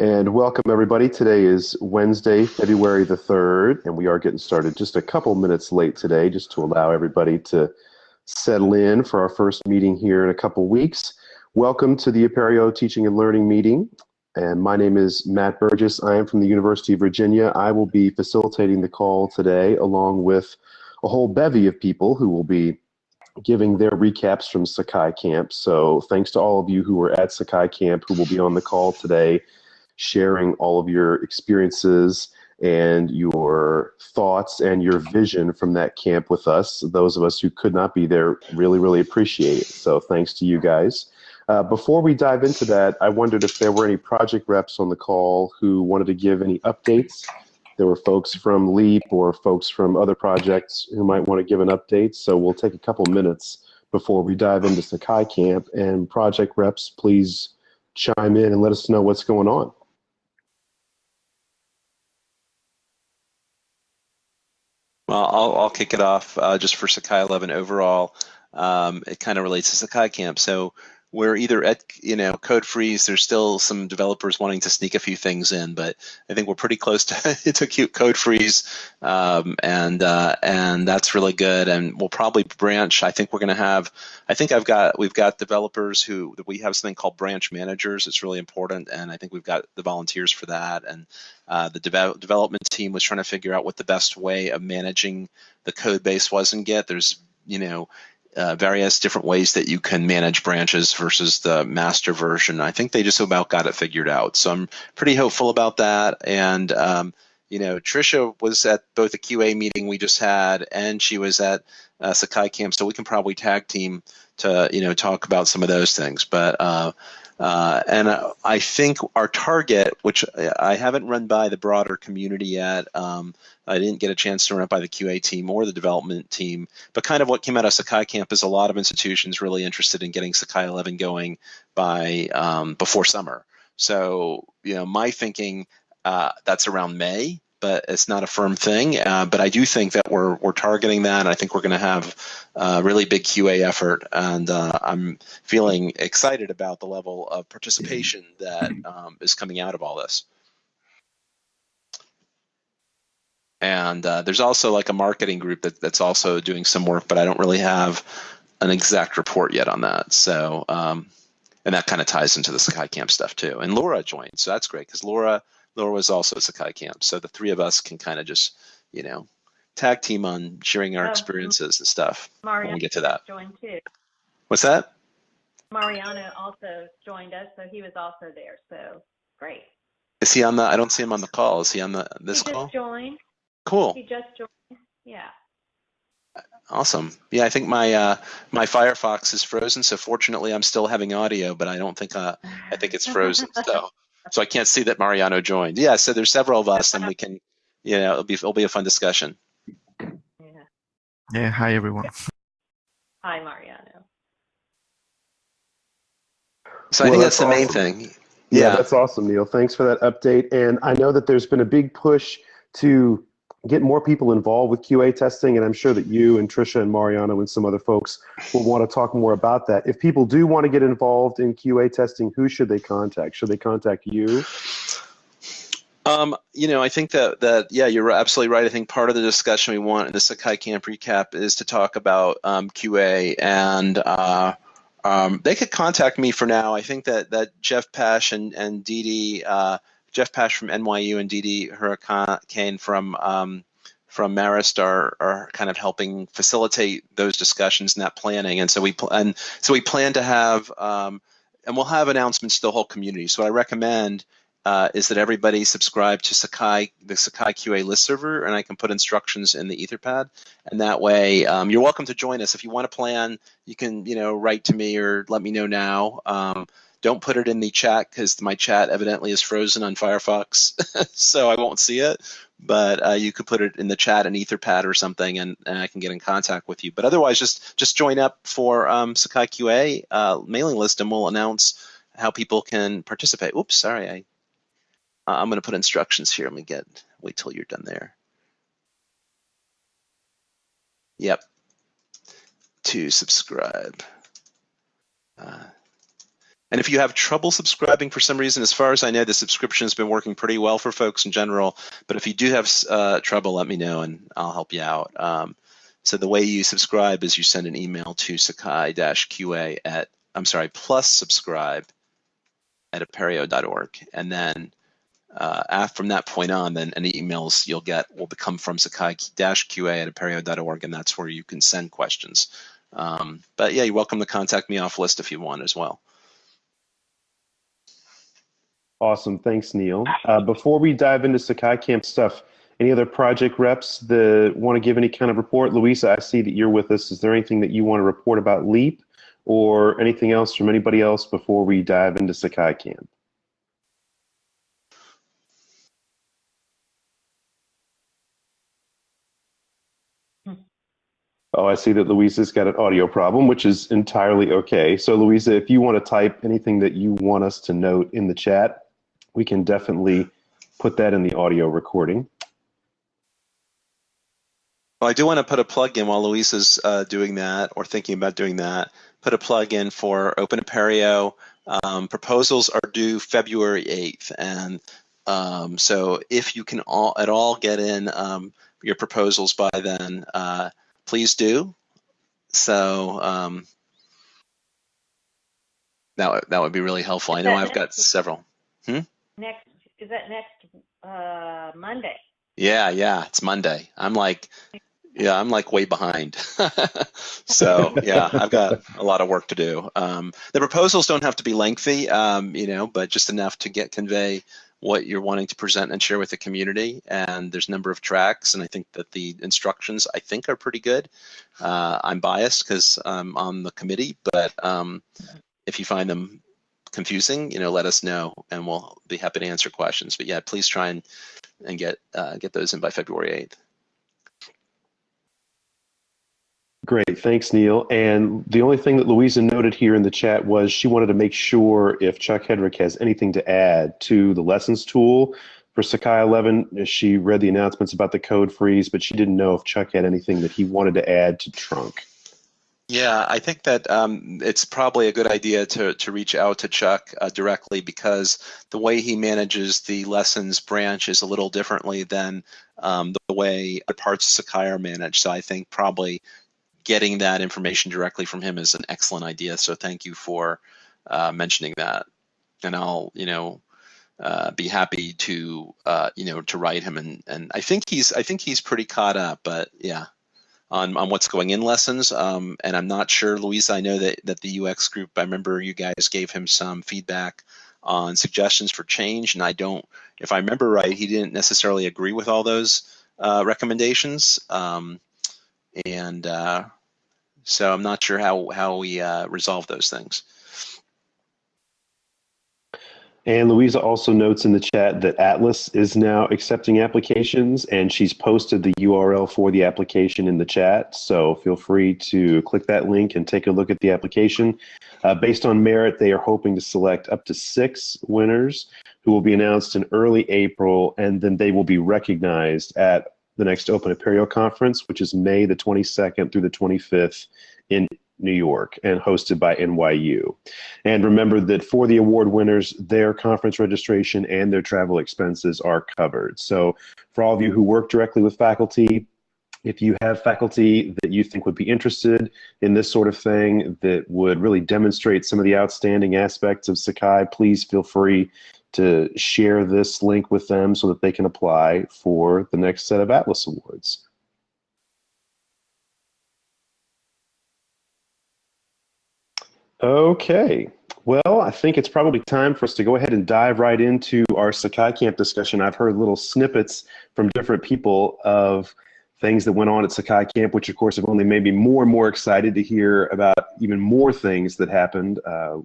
And welcome everybody. Today is Wednesday, February the 3rd, and we are getting started just a couple minutes late today just to allow everybody to settle in for our first meeting here in a couple weeks. Welcome to the Apereo Teaching and Learning meeting. And my name is Matt Burgess. I am from the University of Virginia. I will be facilitating the call today along with a whole bevy of people who will be giving their recaps from Sakai Camp. So thanks to all of you who were at Sakai Camp who will be on the call today, sharing all of your experiences and your thoughts and your vision from that camp with us. Those of us who could not be there really, really appreciate it. So thanks to you guys. Uh, before we dive into that, I wondered if there were any project reps on the call who wanted to give any updates there were folks from LEAP or folks from other projects who might want to give an update. So we'll take a couple minutes before we dive into Sakai Camp. And project reps, please chime in and let us know what's going on. Well, I'll, I'll kick it off uh, just for Sakai 11 overall. Um, it kind of relates to Sakai Camp. So we're either at you know code freeze there's still some developers wanting to sneak a few things in but i think we're pretty close to to code freeze um, and uh, and that's really good. And we'll probably branch. I think we're going to have i think i've got we've got developers who we have something called branch managers. It's really important and i think we've got the volunteers for that. And uh, the de- development team was trying to figure out what the best way of managing the code base was in git. There's you know uh, various different ways that you can manage branches versus the master version. I think they just about got it figured out. So I'm pretty hopeful about that. And, um, you know, Trisha was at both the QA meeting we just had and she was at uh, Sakai Camp. So we can probably tag team to, you know, talk about some of those things. But, uh, uh, and uh, I think our target, which I haven't run by the broader community yet, um, I didn't get a chance to run it by the QA team or the development team, but kind of what came out of Sakai Camp is a lot of institutions really interested in getting Sakai 11 going by um, before summer. So, you know, my thinking uh, that's around May but it's not a firm thing. Uh, but I do think that we're we're targeting that. I think we're going to have a really big QA effort, and uh, I'm feeling excited about the level of participation that um, is coming out of all this. And uh, there's also like a marketing group that, that's also doing some work, but I don't really have an exact report yet on that. So, um, and that kind of ties into the Sakai Camp stuff too. And Laura joined, so that's great because Laura Laura was also at Sakai Camp. So the three of us can kind of just, you know, tag team on sharing our oh, experiences and stuff Mariano when we get to that. Joined too. What's that? Mariano also joined us, so he was also there. So great. Is he on the? I don't see him on the call. Is he on the this he call? Just joined. Cool. He just joined. Yeah. Awesome. Yeah, I think my uh, my Firefox is frozen, so fortunately I'm still having audio, but I don't think uh, I think it's frozen. so so I can't see that Mariano joined. Yeah, so there's several of us, and we can, you know, it'll be it'll be a fun discussion. Yeah. Yeah. Hi everyone. Hi Mariano. So well, I think that's, that's the main thing. Yeah. yeah, that's awesome, Neil. Thanks for that update. And I know that there's been a big push to get more people involved with QA testing, and I'm sure that you and Trisha and Mariano and some other folks will want to talk more about that. If people do want to get involved in QA testing, who should they contact? Should they contact you? Um, you know, I think that that yeah, you're absolutely right. I think part of the discussion we want in the Sakai Camp recap is to talk about um, QA, and uh, um, they could contact me for now. I think that that Jeff Pash and and Didi. Uh, Jeff Pash from NYU and Didi Hurricane from um, from Marist are, are kind of helping facilitate those discussions and that planning. And so we pl- and so we plan to have um, and we'll have announcements to the whole community. So I recommend uh, is that everybody subscribe to Sakai the Sakai QA list server, and I can put instructions in the Etherpad. And that way, um, you're welcome to join us if you want to plan. You can you know write to me or let me know now. Um, don't put it in the chat because my chat evidently is frozen on Firefox, so I won't see it. But uh, you could put it in the chat in Etherpad or something, and, and, I can get in contact with you. But otherwise, just just join up for um, Sakai QA uh, mailing list, and we'll announce how people can participate. Oops, sorry, I uh, I'm going to put instructions here. Let me get wait till you're done there. Yep. To subscribe. Uh, And if you have trouble subscribing for some reason, as far as I know, the subscription has been working pretty well for folks in general. But if you do have uh, trouble, let me know and I'll help you out. Um, so the way you subscribe is you send an email to sakai-qa at, I'm sorry, plus subscribe at apereo.org. And then uh, from that point on, then any emails you'll get will come from sakai-qa at apereo.org, and that's where you can send questions. Um, but yeah, you're welcome to contact me off list if you want as well. Awesome, thanks, Neil. Uh, before we dive into Sakai Camp stuff, any other project reps that want to give any kind of report? Louisa, I see that you're with us. Is there anything that you want to report about LEAP or anything else from anybody else before we dive into Sakai Camp? Oh, I see that Louisa's got an audio problem, which is entirely okay. So, Louisa, if you want to type anything that you want us to note in the chat, we can definitely put that in the audio recording. Well, I do want to put a plug in while Louisa's uh, doing that or thinking about doing that. Put a plug in for Open Apereo. Um, proposals are due February 8th. And um, so if you can all, at all get in um, your proposals by then, uh, please do. So um, that that would be really helpful. I know I've got several. Hmm? Next is that next uh, Monday? Yeah, yeah, it's Monday. I'm like, yeah, I'm like way behind. so yeah, I've got a lot of work to do. Um, the proposals don't have to be lengthy, um, you know, but just enough to get convey what you're wanting to present and share with the community. And there's a number of tracks, and I think that the instructions I think are pretty good. Uh, I'm biased because I'm on the committee, but um, if you find them confusing, you know, let us know, and we'll be happy to answer questions. But yeah, please try and and get uh, get those in by February 8th. Great, thanks, Neil. And the only thing that Louisa noted here in the chat was she wanted to make sure if Chuck Hedrick has anything to add to the lessons tool for Sakai 11. She read the announcements about the code freeze, but she didn't know if Chuck had anything that he wanted to add to Trunk. Yeah, I think that um, it's probably a good idea to, to reach out to Chuck uh, directly because the way he manages the lessons branch is a little differently than um, the way parts of Sakai are managed. So I think probably getting that information directly from him is an excellent idea. So thank you for uh, mentioning that. And I'll, you know, uh, be happy to, uh, you know, to write him. And, and I think he's, I think he's pretty caught up. But yeah, on, on what's going in lessons. Um, and I'm not sure, Louisa. I know that that the UX group. I remember you guys gave him some feedback on suggestions for change, and I don't. If I remember right, he didn't necessarily agree with all those uh, recommendations. Um, and uh, so I'm not sure how how we uh, resolve those things. And Louisa also notes in the chat that Atlas is now accepting applications, and she's posted the URL for the application in the chat. So feel free to click that link and take a look at the application. Uh, based on merit, they are hoping to select up to six winners who will be announced in early April, and then they will be recognized at the next Open Apereo conference, which is May the 22nd through the 25th in New York and hosted by NYU. And remember that for the award winners, their conference registration and their travel expenses are covered. So for all of you who work directly with faculty, if you have faculty that you think would be interested in this sort of thing that would really demonstrate some of the outstanding aspects of Sakai, please feel free to share this link with them so that they can apply for the next set of Atlas Awards. Okay. Well, I think it's probably time for us to go ahead and dive right into our Sakai Camp discussion. I've heard little snippets from different people of things that went on at Sakai Camp, which of course have only made me more and more excited to hear about even more things that happened uh,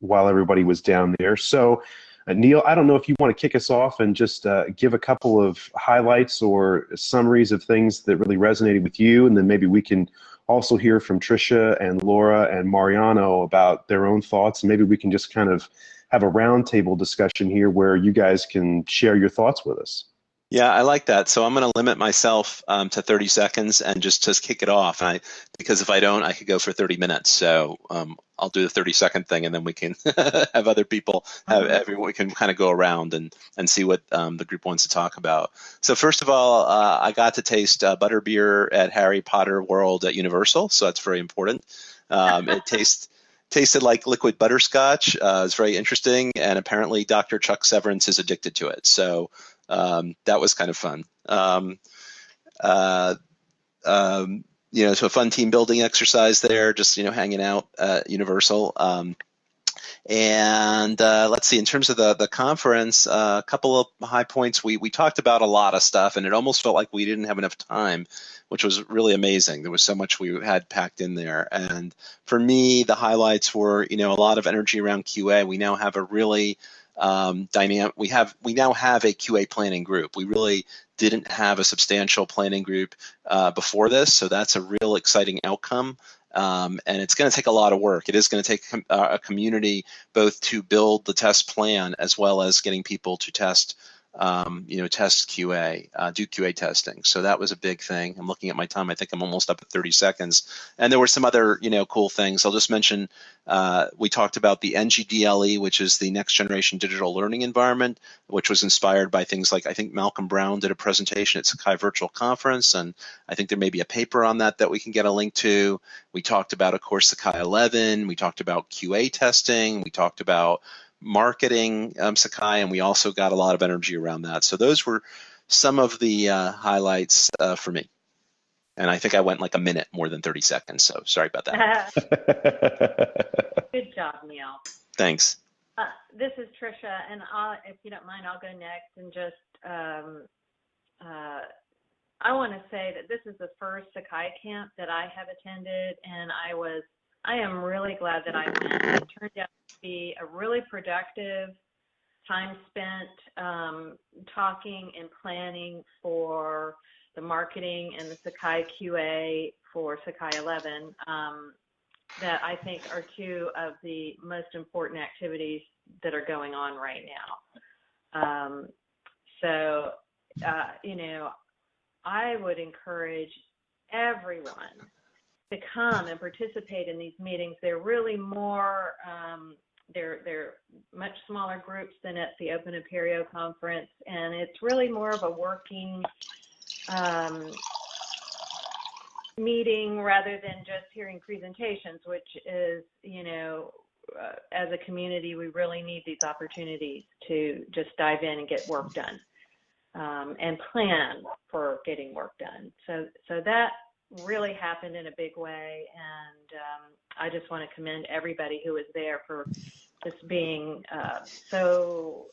while everybody was down there. So uh, Neil, I don't know if you want to kick us off and just uh, give a couple of highlights or summaries of things that really resonated with you, and then maybe we can also hear from Tricia and Laura and Mariano about their own thoughts. Maybe we can just kind of have a roundtable discussion here where you guys can share your thoughts with us. Yeah, I like that. So I'm going to limit myself um, to 30 seconds and just just kick it off. And I, because if I don't, I could go for 30 minutes. So um, I'll do the 30 second thing, and then we can have other people have everyone. We can kind of go around and and see what um, the group wants to talk about. So first of all, uh, I got to taste uh, butterbeer at Harry Potter World at Universal, so that's very important. Um, it tastes tasted like liquid butterscotch. Uh, it's very interesting, and apparently Dr. Chuck Severance is addicted to it. So um, that was kind of fun. Um, uh, um, you know, so a fun team building exercise there, just you know, hanging out at Universal. Um, and uh, let's see, in terms of the the conference, uh, a couple of high points. We we talked about a lot of stuff, and it almost felt like we didn't have enough time, which was really amazing. There was so much we had packed in there. And for me, the highlights were, you know, a lot of energy around QA. We now have a really um, dynamic. We have we now have a QA planning group. We really didn't have a substantial planning group uh, before this, so that's a real exciting outcome. Um, and it's going to take a lot of work. It is going to take uh, a community both to build the test plan as well as getting people to test um, you know, test QA, uh, do QA testing. So that was a big thing. I'm looking at my time. I think I'm almost up at 30 seconds. And there were some other, you know, cool things. I'll just mention uh, we talked about the NGDLE, which is the next generation digital learning environment, which was inspired by things like I think Malcolm Brown did a presentation at Sakai Virtual Conference, and I think there may be a paper on that that we can get a link to. We talked about, of course, Sakai 11. We talked about QA testing. We talked about marketing um, Sakai, and we also got a lot of energy around that. So those were some of the uh, highlights uh, for me. And I think I went like a minute more than 30 seconds, so sorry about that. Good job, Neil. Thanks. Uh, this is Trisha, and I'll, if you don't mind, I'll go next and just um, uh, I want to say that this is the first Sakai camp that I have attended, and I was I am really glad that I went. It turned out to be a really productive time spent um, talking and planning for the marketing and the Sakai QA for Sakai 11 um, that I think are two of the most important activities that are going on right now. Um, so, uh, you know, I would encourage everyone to come and participate in these meetings. They're really more, um, they're, they're much smaller groups than at the Open Apereo conference, and it's really more of a working um, meeting rather than just hearing presentations, which is, you know, uh, as a community, we really need these opportunities to just dive in and get work done um, and plan for getting work done. So, so that really happened in a big way. And um, I just want to commend everybody who was there for just being uh, so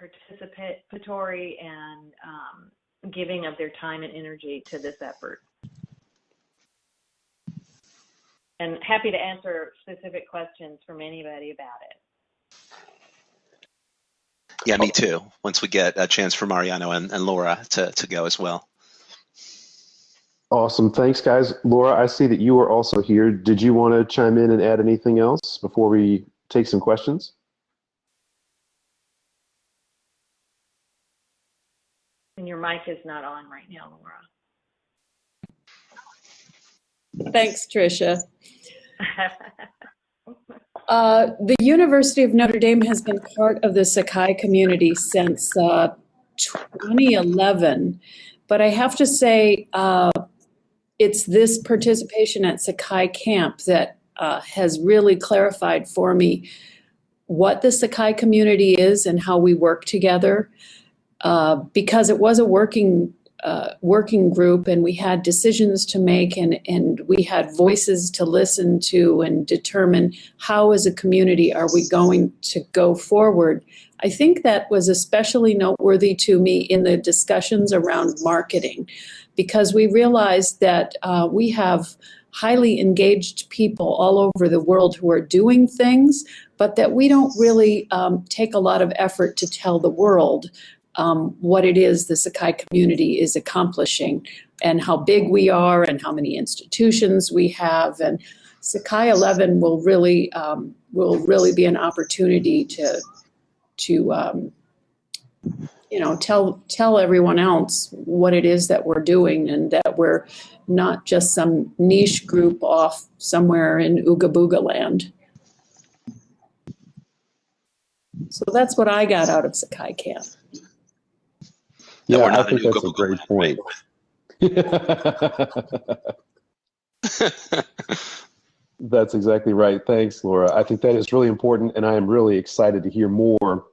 participatory and um, giving of their time and energy to this effort. And happy to answer specific questions from anybody about it. Yeah, me too. Once we get a chance for Mariano and, and Laura to, to go as well. Awesome. Thanks, guys. Laura, I see that you are also here. Did you want to chime in and add anything else before we take some questions? And your mic is not on right now, Laura. Thanks, Tricia. uh, the University of Notre Dame has been part of the Sakai community since uh, 2011. But I have to say, uh, it's this participation at Sakai Camp that uh, has really clarified for me what the Sakai community is and how we work together. Uh, because it was a working uh, working group and we had decisions to make and, and we had voices to listen to and determine how as a community are we going to go forward. I think that was especially noteworthy to me in the discussions around marketing because we realized that uh, we have highly engaged people all over the world who are doing things, but that we don't really um, take a lot of effort to tell the world um, what it is the Sakai community is accomplishing and how big we are and how many institutions we have. And Sakai 11 will really um, will really be an opportunity to to um, you know, tell tell everyone else what it is that we're doing and that we're not just some niche group off somewhere in Ooga Booga land. So that's what I got out of Sakai Camp. Yeah, we're I think an that's a great point. That's exactly right. Thanks, Laura. I think that is really important, and I am really excited to hear more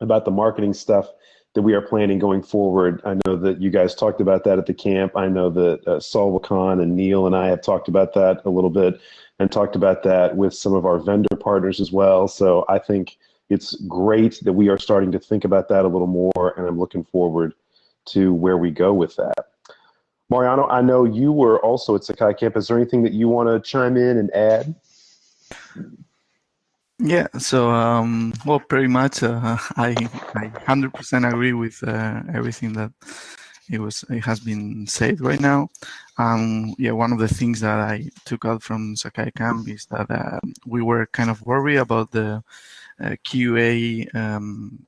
about the marketing stuff that we are planning going forward. I know that you guys talked about that at the camp. I know that uh, Saul Khan and Neil and I have talked about that a little bit and talked about that with some of our vendor partners as well. So I think it's great that we are starting to think about that a little more, and I'm looking forward to where we go with that. Mariano, I know you were also at Sakai Camp. Is there anything that you want to chime in and add? Yeah, so um, well, pretty much, uh, I I hundred percent agree with uh, everything that it was it has been said right now. Um, yeah, one of the things that I took out from Sakai Camp is that uh, we were kind of worried about the uh, QA, um,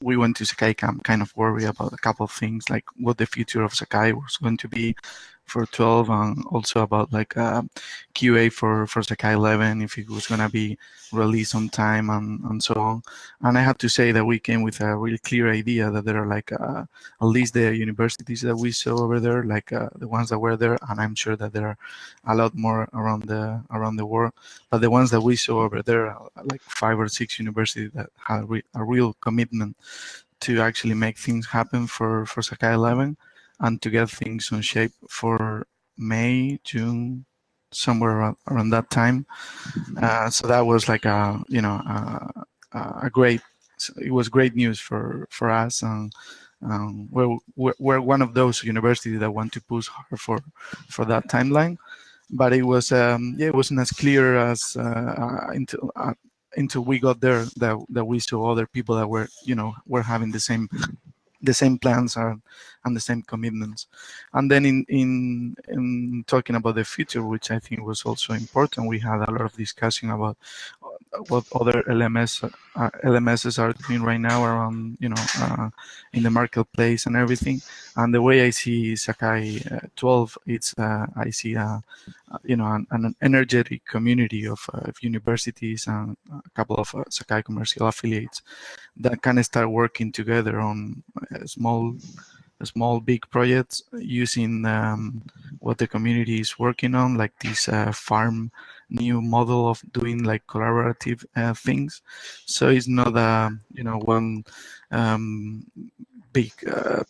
we went to Sakai Camp kind of worried about a couple of things, like what the future of Sakai was going to be for 12 and also about like uh, QA for, for Sakai 11, if it was going to be released on time and, and so on. And I have to say that we came with a really clear idea that there are like uh, at least the universities that we saw over there, like uh, the ones that were there, and I'm sure that there are a lot more around the around the world. But the ones that we saw over there, like five or six universities that had a real commitment to actually make things happen for, for Sakai 11 and to get things on shape for May, June, somewhere around, around that time. Uh, so that was like a you know a, a, great. It was great news for for us, and um, we're, we're one of those universities that want to push hard for for that timeline. But it was um, yeah, it wasn't as clear as uh, until uh, until we got there that that we saw other people that were you know were having the same the same plans and, and the same commitments. And then in, in, in talking about the future, which I think was also important, we had a lot of discussion about what other LMS uh, LMSs are doing right now around you know uh, in the marketplace and everything. And the way I see Sakai uh, 12, it's uh, I see a, you know an, an energetic community of, uh, of, universities and a couple of uh, Sakai commercial affiliates that can start working together on small small big projects using um, what the community is working on, like this farm new model of doing like collaborative uh, things. So it's not a you know one um, big uh,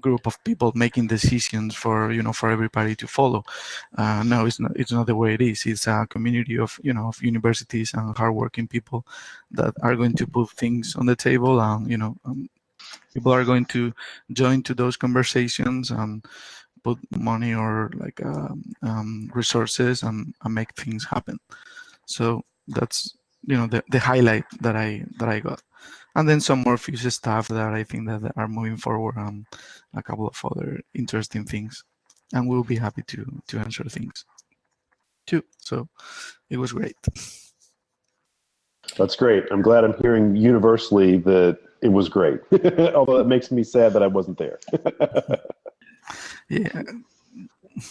group of people making decisions for you know for everybody to follow. Uh, no, it's not. It's not the way it is. It's a community of you know of universities and hardworking people that are going to put things on the table, and you know um, people are going to join to those conversations and put money or like um, um, resources and, and, make things happen. So that's you know the, the highlight that I that I got, and then some more future stuff that I think that are moving forward and a couple of other interesting things, and we'll be happy to to answer things too. So it was great. That's great. I'm glad I'm hearing universally that it was great. Although it makes me sad that I wasn't there. Yeah.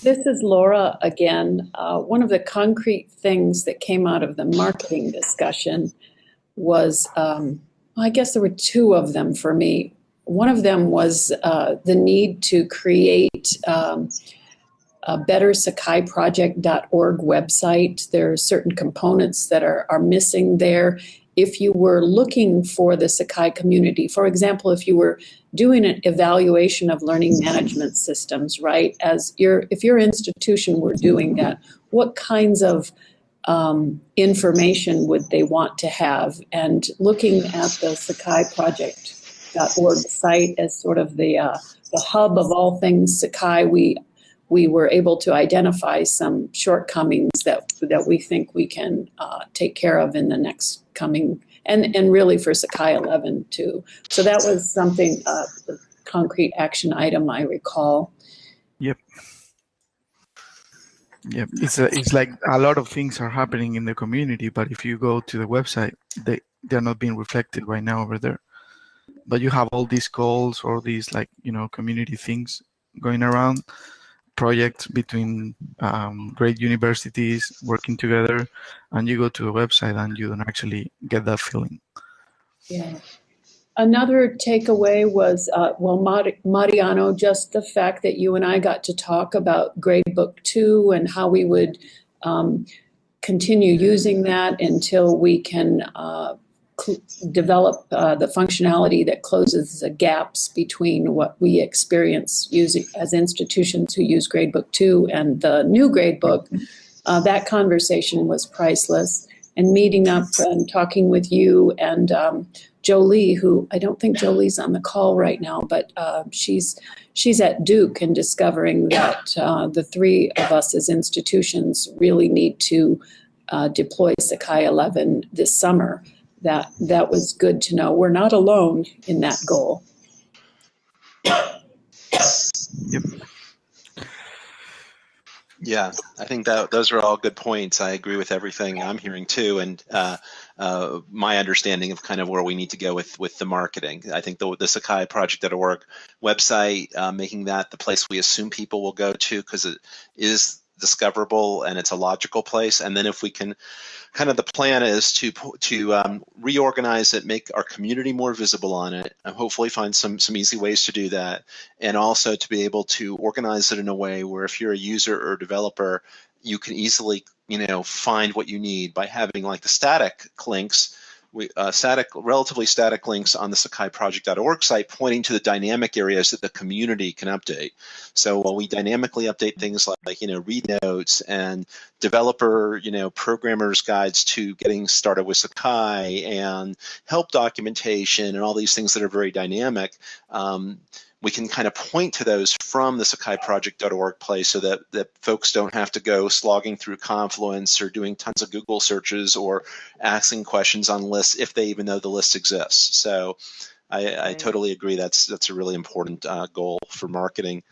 This is Laura again. Uh, one of the concrete things that came out of the marketing discussion was, um, I guess there were two of them for me. One of them was uh, the need to create um, a better sakaiproject.org website. There are certain components that are, are missing there if you were looking for the Sakai community, for example, if you were doing an evaluation of learning management systems, right? As your if your institution were doing that, what kinds of um, information would they want to have? And looking at the Sakai Project.org site as sort of the uh, the hub of all things Sakai, we we were able to identify some shortcomings that that we think we can uh, take care of in the next coming and and really for Sakai 11 too. So that was something uh, concrete action item I recall. Yep. Yep. It's a, it's like a lot of things are happening in the community, but if you go to the website, they they're not being reflected right now over there. but you have all these calls or these like you know community things going around projects between um, great universities working together and you go to a website and you don't actually get that feeling Yeah. Another takeaway was, uh, well, Mariano, just the fact that you and I got to talk about Gradebook Two and how we would um, continue using that until we can uh, develop uh, the functionality that closes the gaps between what we experience using as institutions who use Gradebook Two and the new Gradebook. Uh, that conversation was priceless. And meeting up and talking with you and um, Jolie, who I don't think Jolie's on the call right now, but uh, she's she's at Duke and discovering that uh, the three of us as institutions really need to uh, deploy Sakai 11 this summer. That that was good to know. We're not alone in that goal. yep Yeah, I think that those are all good points. I agree with everything I'm hearing too, and uh, uh, my understanding of kind of where we need to go with with the marketing. I think the the Sakai Project.org website, uh, making that the place we assume people will go to because it is discoverable and it's a logical place. And then if we can, kind of the plan is to to um, reorganize it, make our community more visible on it, and hopefully find some some easy ways to do that, and also to be able to organize it in a way where if you're a user or developer, you can easily you know find what you need by having like the static links we, uh, static, relatively static links on the sakaiproject.org site pointing to the dynamic areas that the community can update. So while we dynamically update things like, like, you know, read notes and developer, you know, programmers guides to getting started with Sakai and help documentation and all these things that are very dynamic, um, we can kind of point to those from the sakaiproject.org place so that, that folks don't have to go slogging through Confluence or doing tons of Google searches or asking questions on lists if they even know the list exists. So I, I totally agree. That's that's a really important uh, goal for marketing.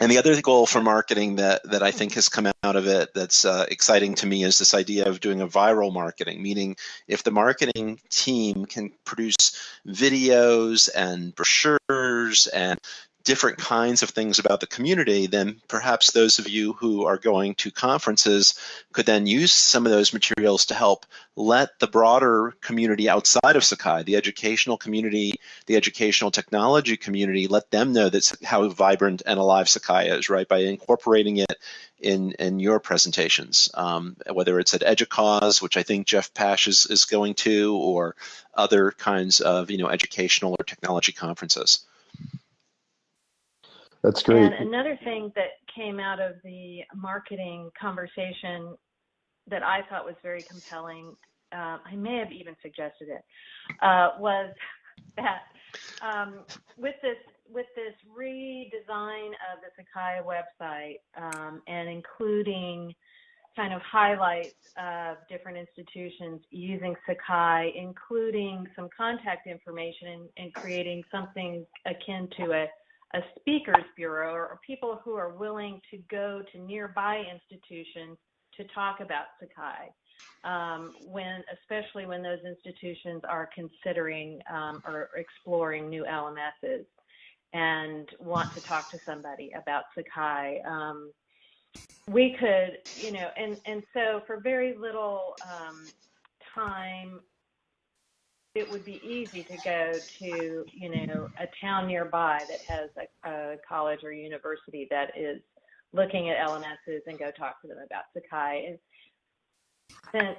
And the other goal for marketing that, that I think has come out of it that's uh, exciting to me is this idea of doing a viral marketing, meaning if the marketing team can produce videos and brochures and different kinds of things about the community, then perhaps those of you who are going to conferences could then use some of those materials to help let the broader community outside of Sakai, the educational community, the educational technology community, let them know that's how vibrant and alive Sakai is, right? By incorporating it in in your presentations, um, whether it's at EDUCAUSE, which I think Jeff Pash is, is going to, or other kinds of you know educational or technology conferences. That's great. And another thing that came out of the marketing conversation that I thought was very compelling, uh, I may have even suggested it, uh, was that um, with this with this redesign of the Sakai website um, and including kind of highlights of different institutions using Sakai, including some contact information and, and creating something akin to a a speakers bureau or, people who are willing to go to nearby institutions to talk about Sakai. Um, when, especially when those institutions are considering um, or exploring new LMSs and want to talk to somebody about Sakai. Um, we could, you know, and, and so for very little um, time it would be easy to go to, you know, a town nearby that has a, a college or university that is looking at LMSs and go talk to them about Sakai. And since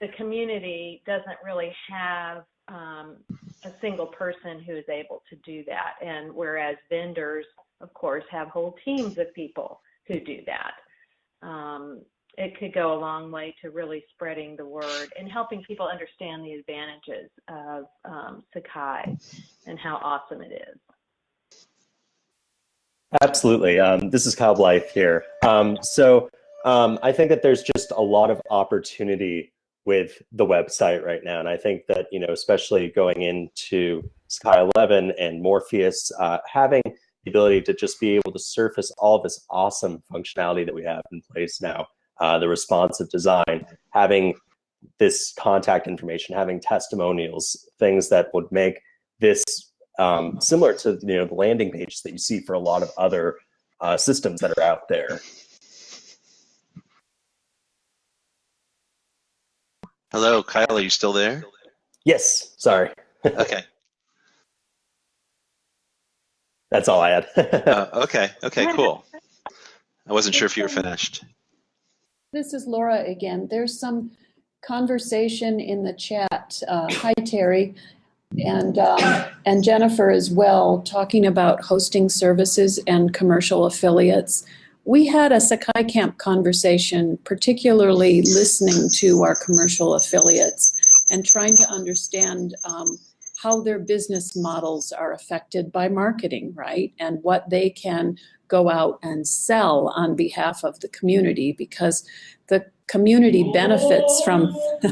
the community doesn't really have um, a single person who is able to do that, and whereas vendors, of course, have whole teams of people who do that. Um, it could go a long way to really spreading the word and helping people understand the advantages of um, Sakai and how awesome it is. Absolutely. Um, this is Kyle Blythe here. Um, so um, I think that there's just a lot of opportunity with the website right now. And I think that, you know, especially going into Sakai 11 and Morpheus, uh, having the ability to just be able to surface all this awesome functionality that we have in place now uh, the responsive design, having this contact information, having testimonials, things that would make this um, similar to you know the landing pages that you see for a lot of other uh, systems that are out there. Hello, Kyle. Are you still there? Yes. Sorry. Okay. That's all I had. Uh, okay. Okay. Cool. I wasn't sure if you were finished. This is Laura again. There's some conversation in the chat. Uh, hi, Terry. And, um, and Jennifer as well, talking about hosting services and commercial affiliates. We had a Sakai Camp conversation, particularly listening to our commercial affiliates and trying to understand um, how their business models are affected by marketing, right? And what they can go out and sell on behalf of the community because the community benefits from.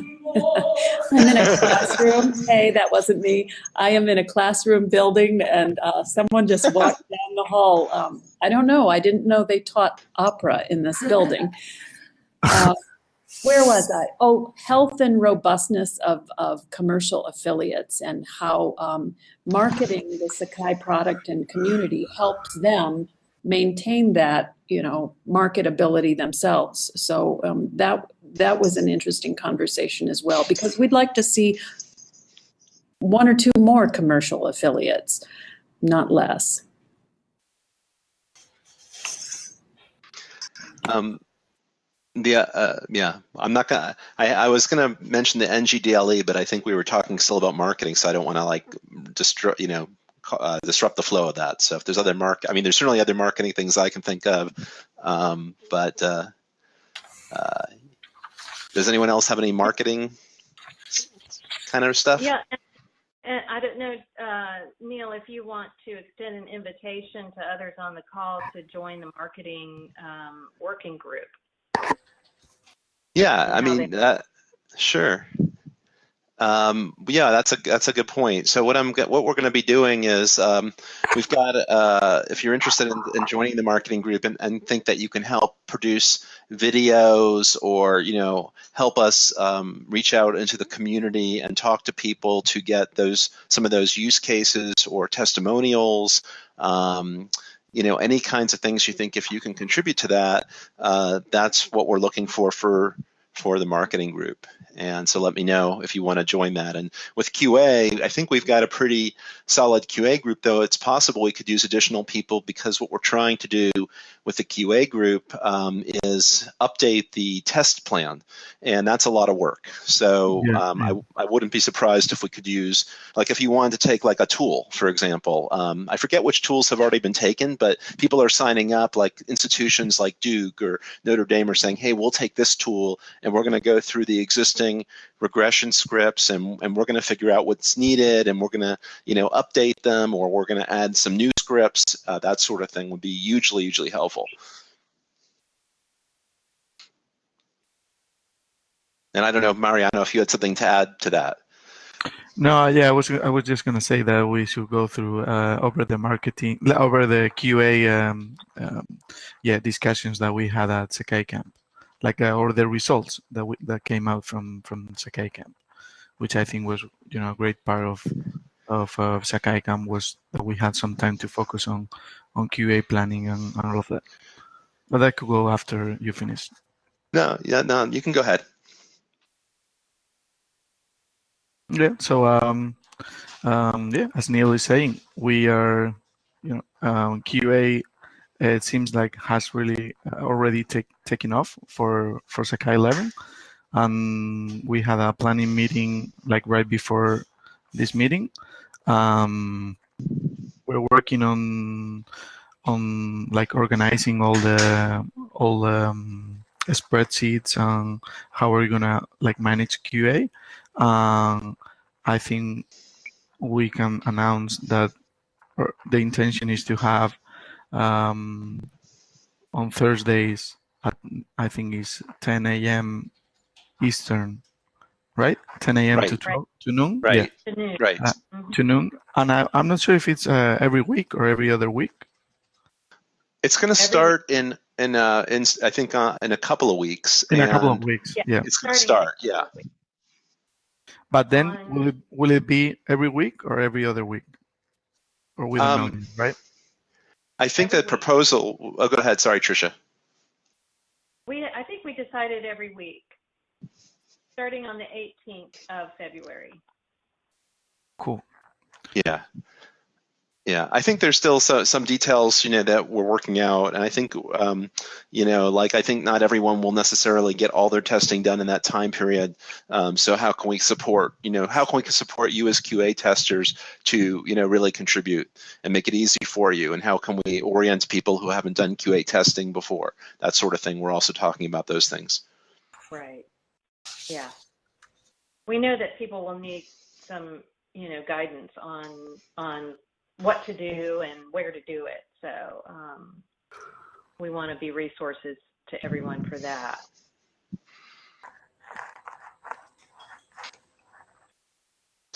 I'm in a classroom. Hey, that wasn't me. I am in a classroom building, and uh, someone just walked down the hall. Um, I don't know. I didn't know they taught opera in this building. Uh, where was I? Oh, health and robustness of, of commercial affiliates and how um, marketing the Sakai product and community helps them maintain that, you know, marketability themselves. So um, that that was an interesting conversation as well because we'd like to see one or two more commercial affiliates, not less. Um, the uh, yeah, I'm not gonna. I, I was gonna mention the NGDLE, but I think we were talking still about marketing, so I don't want to like destroy. you know, uh, disrupt the flow of that. So if there's other mark, I mean, there's certainly other marketing things I can think of, um, but uh, uh, does anyone else have any marketing kind of stuff? Yeah, and, and I don't know, uh, Neil, if you want to extend an invitation to others on the call to join the marketing um, working group. Yeah, I mean, that, sure. Um, yeah, that's a that's a good point. So what I'm what we're going to be doing is um, we've got uh, if you're interested in, in joining the marketing group and, and think that you can help produce videos or you know help us um, reach out into the community and talk to people to get those some of those use cases or testimonials. Um, you know any kinds of things you think if you can contribute to that, uh, that's what we're looking for for for the marketing group. And so let me know if you want to join that. And with QA, I think we've got a pretty solid QA group, though it's possible we could use additional people because what we're trying to do with the QA group um, is update the test plan. And that's a lot of work. So Yeah, um. I, I wouldn't be surprised if we could use, like if you wanted to take like a tool, for example. Um, I forget which tools have already been taken, but people are signing up, like institutions like Duke or Notre Dame are saying, hey, we'll take this tool and we're going to go through the existing regression scripts and, and we're going to figure out what's needed and we're going to you know update them or we're going to add some new scripts uh, that sort of thing would be hugely hugely helpful. And i don't know mariano if you had something to add to that. No, yeah, I was I was just gonna say that we should go through uh, over the marketing, over the QA, um, um, yeah, discussions that we had at Sakai Camp, like uh, or the results that we, that came out from from Sakai Camp, which I think was you know a great part of of uh, Sakai Camp was that we had some time to focus on on QA planning and, and all of that. But that could go after you finish. no yeah no you can go ahead Yeah. So um, um, yeah, as Neil is saying, we are, you know, um, QA. It seems like has really uh, already take, taken off for for Sakai 11, and we had a planning meeting like right before this meeting. Um, we're working on on like organizing all the all the um, spreadsheets and how we're gonna like manage QA. Um, I think we can announce that the intention is to have um, on Thursdays at I think it's 10 a.m. Eastern, right? 10 a.m. to Right. 12 to noon. right Yeah, The news. right Uh, Mhm. to noon. And I, I'm not sure if it's uh, every week or every other week. it's going to Every- start in in uh in i think uh, in a couple of weeks In a couple of weeks. Yeah. Yeah. it's going to start yeah But then will it will it be every week or every other week? Or we don't Um, know, right? I think Every that proposal. Oh, go ahead. Sorry, Tricia. We, I think we decided every week, starting on the 18th of February. Cool. Yeah. Yeah, I think there's still so, some details, you know, that we're working out, and I think, um, you know, like I think not everyone will necessarily get all their testing done in that time period. Um, so how can we support, you know, how can we support you as QA testers to, you know, really contribute and make it easy for you, and how can we orient people who haven't done QA testing before, that sort of thing. We're also talking about those things. Right. Yeah. We know that people will need some, you know, guidance on on what to do and where to do it. So um, we want to be resources to everyone for that.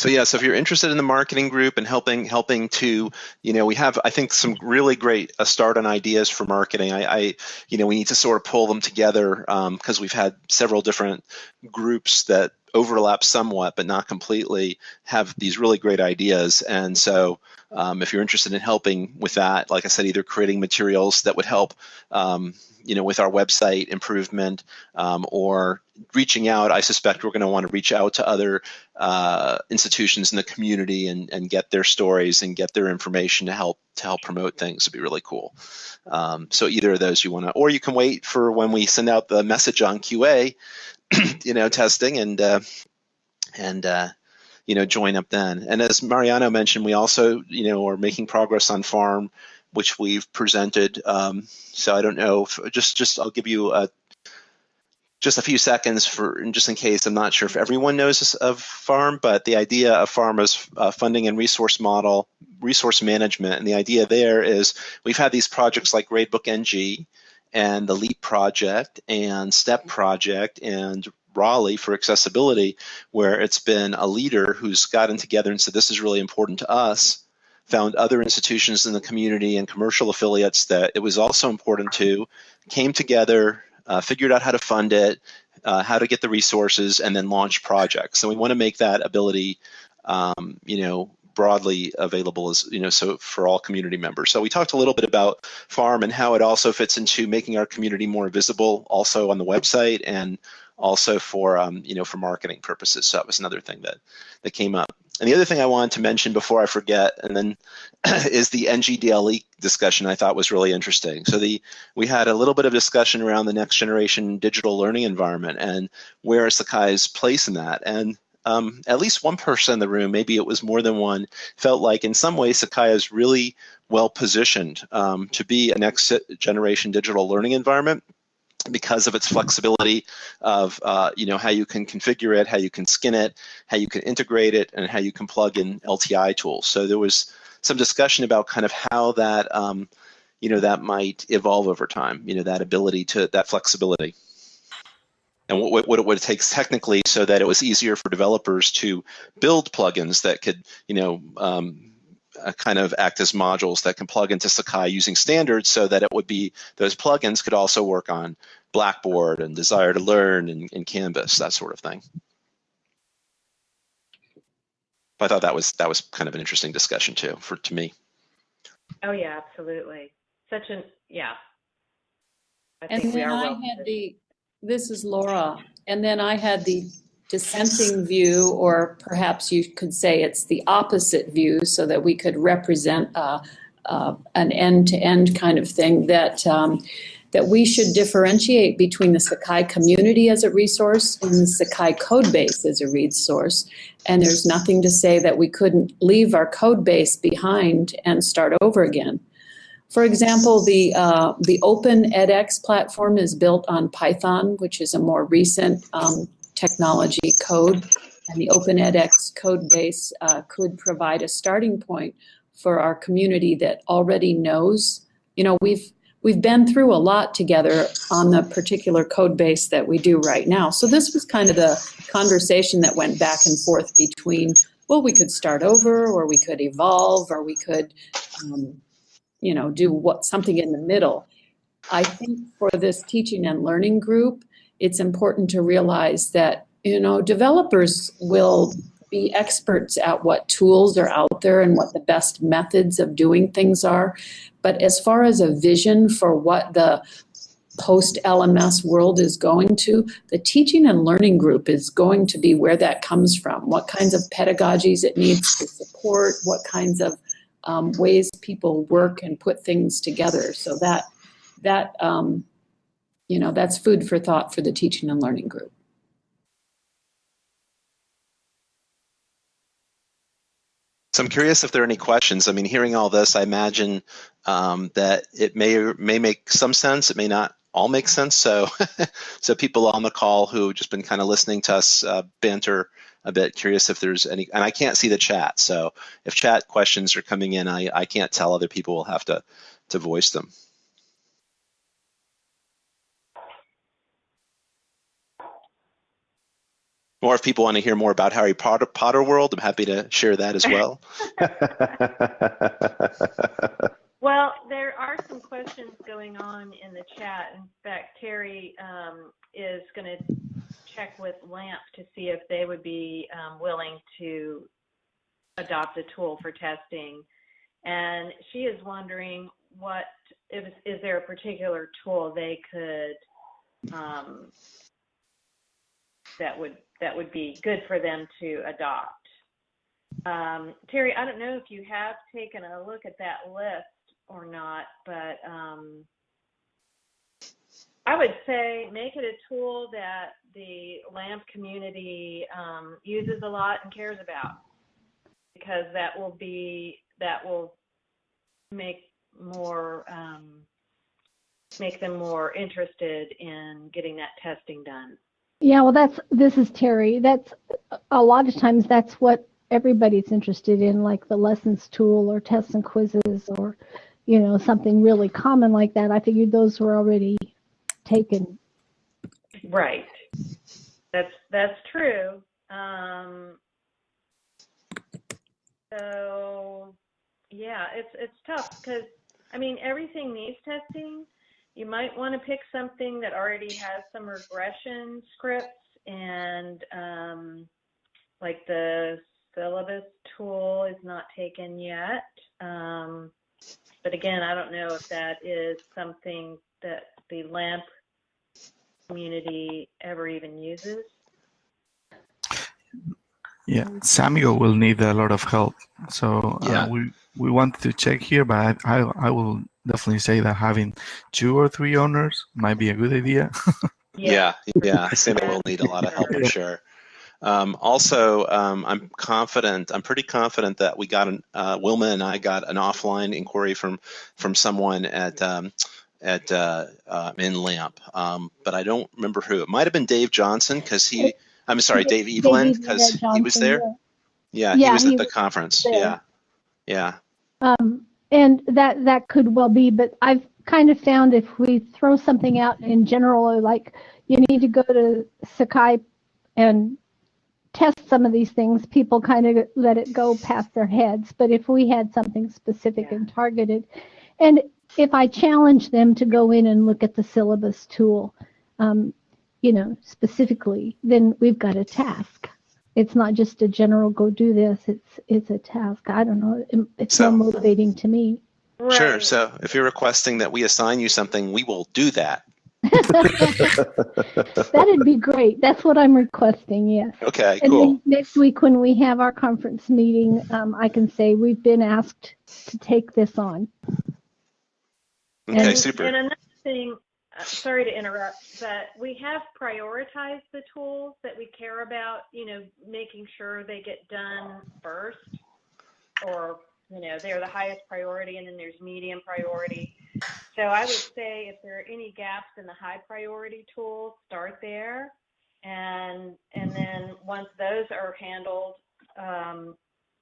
So yeah, so if you're interested in the marketing group and helping helping to, you know, we have I think some really great uh, start on ideas for marketing. I, I, you know, we need to sort of pull them together because we've had several different groups that overlap somewhat but not completely have these really great ideas. And so um, if you're interested in helping with that, like I said, either creating materials that would help, um, you know, with our website improvement um, or reaching out, I suspect we're going to want to reach out to other uh, institutions in the community and, and get their stories and get their information to help to help promote things would be really cool. Um, so either of those you want to, or you can wait for when we send out the message on QA, you know, testing and uh, and uh, you know join up then. And as Mariano mentioned, we also you know are making progress on farm, which we've presented. Um, so I don't know, if, just just I'll give you a just a few seconds for just in case I'm not sure if everyone knows of farm, but the idea of farm is uh, funding and resource model, resource management, and the idea there is we've had these projects like Gradebook NG and the LEAP project and STEP project and Raleigh for accessibility, where it's been a leader who's gotten together and said this is really important to us found other institutions in the community and commercial affiliates that it was also important to, came together, uh, figured out how to fund it, uh, how to get the resources, and then launch projects. So we want to make that ability, um, you know, broadly available as you know, so for all community members. So we talked a little bit about Farm and how it also fits into making our community more visible, also on the website and also for um, you know for marketing purposes. So that was another thing that that came up. And the other thing I wanted to mention before I forget, and then is the NGDLE discussion I thought was really interesting. So the we had a little bit of discussion around the next generation digital learning environment and where is Sakai's place in that. And um, at least one person in the room, maybe it was more than one, felt like in some ways Sakai is really well positioned um, to be a next generation digital learning environment because of its flexibility of uh, you know how you can configure it, how you can skin it, how you can integrate it, and how you can plug in LTI tools. So there was some discussion about kind of how that um, you know that might evolve over time. You know that ability to that flexibility. And what, what, what it takes technically so that it was easier for developers to build plugins that could, you know, um, uh, kind of act as modules that can plug into Sakai using standards so that it would be those plugins could also work on Blackboard and Desire2Learn and, and Canvas, that sort of thing. I thought that was that was kind of an interesting discussion too, for to me. Oh yeah, absolutely. Such an yeah. I And think then I well had the, this is Laura, and then I had the dissenting view, or perhaps you could say it's the opposite view, so that we could represent uh, uh, an end-to-end kind of thing, that, um, that we should differentiate between the Sakai community as a resource and the Sakai code base as a resource. And there's nothing to say that we couldn't leave our code base behind and start over again. For example, the, uh, the Open edX platform is built on Python, which is a more recent um, technology code. And the Open edX code base uh, could provide a starting point for our community that already knows. You know, we've, we've been through a lot together on the particular code base that we do right now. So this was kind of the conversation that went back and forth between, well, we could start over, or we could evolve, or we could um, you know, do what something in the middle. I think for this teaching and learning group, it's important to realize that you know, developers will be experts at what tools are out there and what the best methods of doing things are. But as far as a vision for what the post LMS world is going to, the teaching and learning group is going to be where that comes from. What kinds of pedagogies it needs to support, what kinds of um, ways people work and put things together. So that that um, you know that's food for thought for the teaching and learning group. So I'm curious if there are any questions. I mean, hearing all this, I imagine um, that it may may make some sense. It may not all make sense. So, so people on the call who have just been kind of listening to us uh, banter a bit, curious if there's any, and I can't see the chat. So if chat questions are coming in, I, I can't tell. Other people will have to, to voice them. Or if people want to hear more about Harry Potter, Potter World, I'm happy to share that as well. well, there are some questions going on in the chat. In fact, Terry um, is going to check with LAMP to see if they would be um, willing to adopt a tool for testing. And she is wondering what is, is there a particular tool they could um, that would that would be good for them to adopt. Um, Terry, I don't know if you have taken a look at that list or not, but um, I would say make it a tool that the LAMP community um, uses a lot and cares about, because that will be that will make more um, make them more interested in getting that testing done. Yeah, well, that's this is Terry. That's a lot of times that's what everybody's interested in, like the lessons tool or tests and quizzes or, you know, something really common like that. I figured those were already taken. Right. That's that's true. Um, so yeah, it's it's tough because I mean everything needs testing you might want to pick something that already has some regression scripts and um, like the syllabus tool is not taken yet. Um, but again, I don't know if that is something that the LAMP community ever even uses. Yeah, Samuel will need a lot of help. So uh, yeah. we we want to check here, but I, I, I will definitely say that having two or three owners might be a good idea. yeah, yeah, Samuel will need a lot of help for sure. Um, also, um, I'm confident, I'm pretty confident that we got an, uh, Wilma and I got an offline inquiry from from someone at um, at uh, uh, in LAMP, um, but I don't remember who. It might have been Dave Johnson because he, I'm sorry, Dave Evelyn because he was there. Yeah, yeah he was at the conference. Yeah, yeah. Um, and that that could well be, but I've kind of found if we throw something out in general, like you need to go to Sakai and test some of these things, people kind of let it go past their heads. But if we had something specific yeah. and targeted, and if I challenge them to go in and look at the syllabus tool, um, you know, specifically, then we've got a task it's not just a general go do this it's it's a task. I don't know it's so, more motivating to me. Right. sure so if you're requesting that we assign you something we will do that. That'd be great. That's what i'm requesting yes. Okay and cool. next week when we have our conference meeting um, i can say we've been asked to take this on. Okay and, super. And another thing uh, sorry to interrupt, but we have prioritized the tools that we care about, you know, making sure they get done first or, you know, they're the highest priority and then there's medium priority. So I would say if there are any gaps in the high priority tools, start there. And, and then once those are handled, um,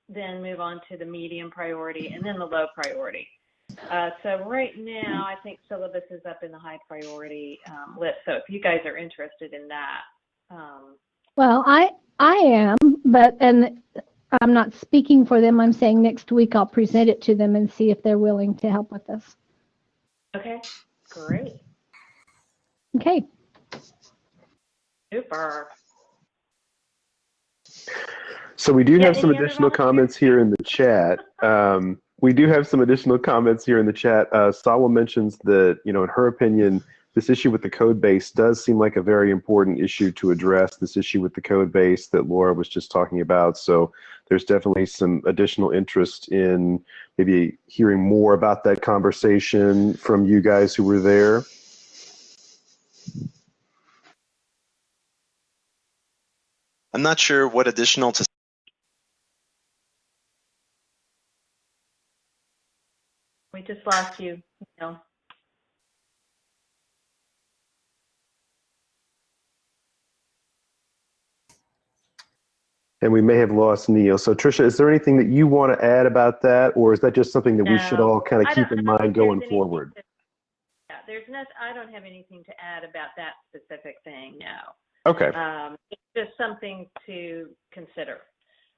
then move on to the medium priority and then the low priority. Uh, so right now, I think syllabus is up in the high priority um, list. So if you guys are interested in that. Um, well, I I am, but and I'm not speaking for them. I'm saying next week I'll present it to them and see if they're willing to help with this. Okay, great. Okay. Super. So we do Yeah, have some additional comments here in the chat. Um, we do have some additional comments here in the chat. Uh, Salwa mentions that, you know, in her opinion, this issue with the code base does seem like a very important issue to address, this issue with the code base that Laura was just talking about. So there's definitely some additional interest in maybe hearing more about that conversation from you guys who were there. I'm not sure what additional to We just lost you, know. And we may have lost Neil. So Tricia, is there anything that you want to add about that, or is that just something that we should all kind of keep in mind going forward? to- Yeah, there's not, I don't have anything to add about that specific thing, no. Okay. Um, it's just something to consider.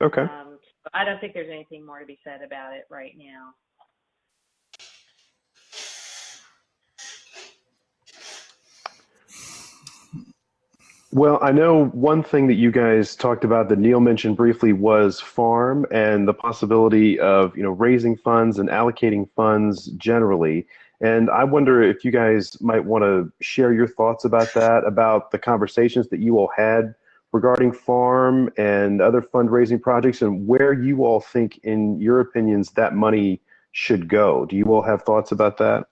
Okay. Um, I don't think there's anything more to be said about it right now. Well, I know one thing that you guys talked about that Neil mentioned briefly was farm and the possibility of, you know, raising funds and allocating funds generally. And I wonder if you guys might want to share your thoughts about that, about the conversations that you all had regarding farm and other fundraising projects and where you all think, in your opinions, that money should go. Do you all have thoughts about that?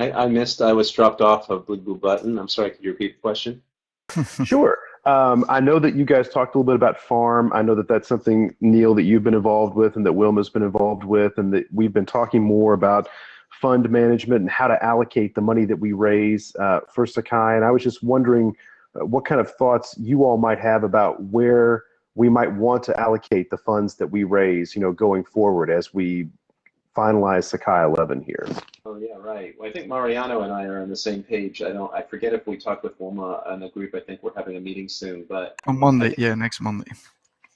I, I missed. I was dropped off of Blue Blue Button. I'm sorry. Could you repeat the question? Sure. Um, I know that you guys talked a little bit about farm. I know that that's something, Neil, that you've been involved with and that Wilma's been involved with, and that we've been talking more about fund management and how to allocate the money that we raise uh, for Sakai. And I was just wondering uh, what kind of thoughts you all might have about where we might want to allocate the funds that we raise, you know, going forward as we finalize Sakai 11 here. Oh yeah, right. Well, I think Mariano and I are on the same page. I don't. I forget if we talked with Wilma and the group. I think we're having a meeting soon, but On Monday, yeah, next Monday.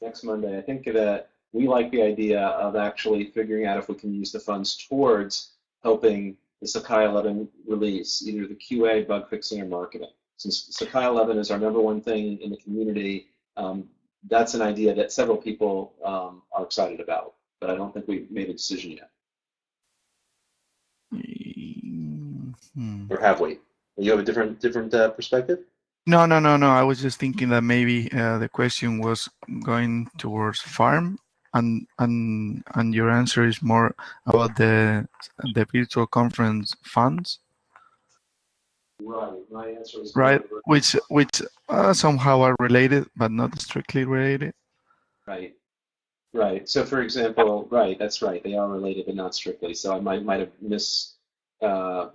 next Monday. I think that we like the idea of actually figuring out if we can use the funds towards helping the Sakai 11 release, either the QA, bug fixing, or marketing. Since Sakai 11 is our number one thing in the community, um, that's an idea that several people um, are excited about, but I don't think we've made a decision yet. Hmm. Or have we? You have a different different uh, perspective? No, no, no, no. I was just thinking that maybe uh, the question was going towards farm, and and and your answer is more about the the virtual conference funds, Right. My answer is right? Which which uh, somehow are related, but not strictly related. Right. Right. So, for example, right, that's right. They are related, but not strictly. So I might might have mis, uh,